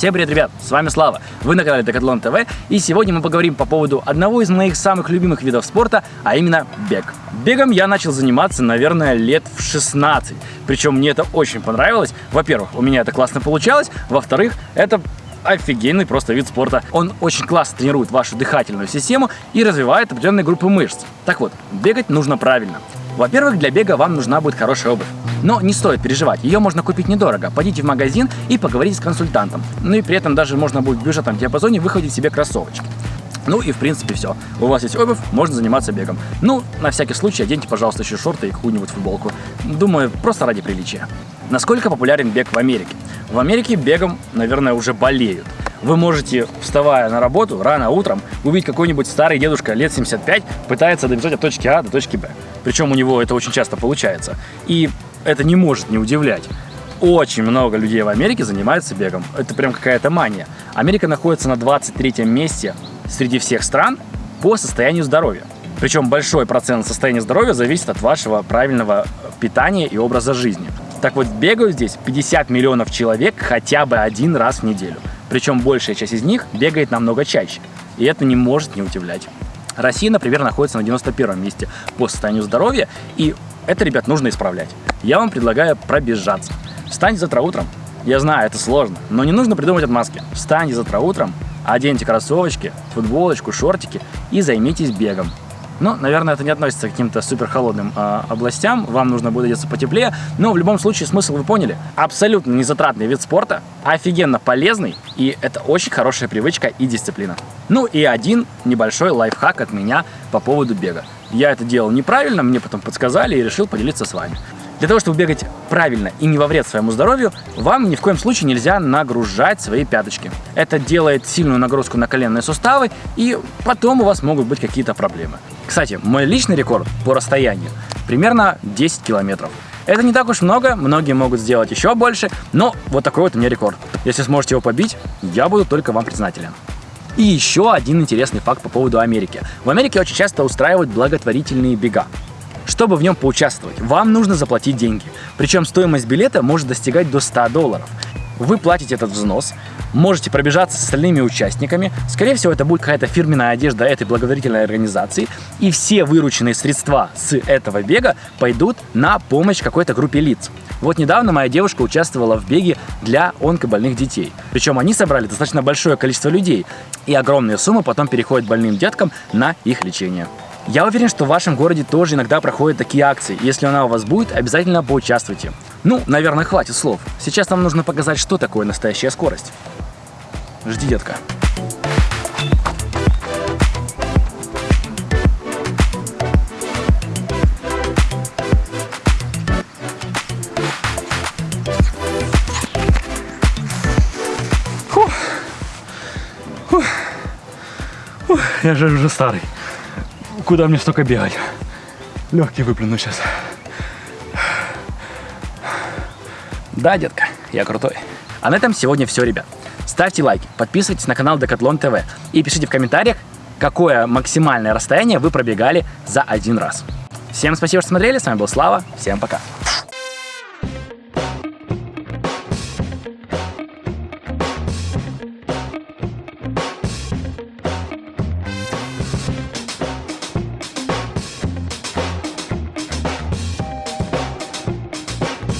Всем привет, ребят! С вами Слава, вы на канале Decathlon TV, и сегодня мы поговорим по поводу одного из моих самых любимых видов спорта, а именно бег. Бегом я начал заниматься, наверное, лет в 16, причем мне это очень понравилось. Во-первых, у меня это классно получалось, во-вторых, это офигенный просто вид спорта. Он очень классно тренирует вашу дыхательную систему и развивает определенные группы мышц. Так вот, бегать нужно правильно. Во-первых, для бега вам нужна будет хорошая обувь. Но не стоит переживать, ее можно купить недорого. Пойдите в магазин и поговорите с консультантом. Ну и при этом даже можно будет в бюджетном диапазоне выходить себе кроссовочки. Ну и в принципе все. У вас есть обувь, можно заниматься бегом. Ну, на всякий случай оденьте, пожалуйста, еще шорты и какую-нибудь футболку. Думаю, просто ради приличия. Насколько популярен бег в Америке? В Америке бегом, наверное, уже болеют. Вы можете, вставая на работу рано утром, увидеть какой-нибудь старый дедушка лет 75 пытается добежать от точки А до точки Б. Причем у него это очень часто получается. И это не может не удивлять. Очень много людей в Америке занимаются бегом. Это прям какая-то мания. Америка находится на 23 месте среди всех стран по состоянию здоровья. Причем большой процент состояния здоровья зависит от вашего правильного питания и образа жизни. Так вот, бегают здесь 50 миллионов человек хотя бы один раз в неделю. Причем большая часть из них бегает намного чаще. И это не может не удивлять. Россия, например, находится на 91 месте по состоянию здоровья, и это, ребят, нужно исправлять. Я вам предлагаю пробежаться. Встаньте завтра утром. Я знаю, это сложно, но не нужно придумать отмазки. Встаньте завтра утром, оденьте кроссовочки, футболочку, шортики и займитесь бегом. Ну, наверное, это не относится к каким-то супер холодным э, областям, вам нужно будет одеться потеплее, но в любом случае смысл вы поняли. Абсолютно незатратный вид спорта, офигенно полезный, и это очень хорошая привычка и дисциплина. Ну и один небольшой лайфхак от меня по поводу бега. Я это делал неправильно, мне потом подсказали и решил поделиться с вами. Для того, чтобы бегать правильно и не во вред своему здоровью, вам ни в коем случае нельзя нагружать свои пяточки. Это делает сильную нагрузку на коленные суставы, и потом у вас могут быть какие-то проблемы. Кстати, мой личный рекорд по расстоянию примерно 10 километров. Это не так уж много, многие могут сделать еще больше, но вот такой вот у меня рекорд. Если сможете его побить, я буду только вам признателен. И еще один интересный факт по поводу Америки. В Америке очень часто устраивают благотворительные бега. Чтобы в нем поучаствовать, вам нужно заплатить деньги. Причем стоимость билета может достигать до 100 долларов. Вы платите этот взнос, можете пробежаться с остальными участниками. Скорее всего, это будет какая-то фирменная одежда этой благотворительной организации. И все вырученные средства с этого бега пойдут на помощь какой-то группе лиц. Вот недавно моя девушка участвовала в беге для онкобольных детей. Причем они собрали достаточно большое количество людей. И огромные суммы потом переходят больным деткам на их лечение. Я уверен, что в вашем городе тоже иногда проходят такие акции. Если она у вас будет, обязательно поучаствуйте. Ну, наверное, хватит слов. Сейчас нам нужно показать, что такое настоящая скорость. Жди, детка. Фух. Фух. Я же уже старый. Куда мне столько бегать? Легкий выплюну сейчас. Да, детка, я крутой. А на этом сегодня все, ребят. Ставьте лайки, подписывайтесь на канал Decathlon TV и пишите в комментариях, какое максимальное расстояние вы пробегали за один раз. Всем спасибо, что смотрели, с вами был Слава, всем пока.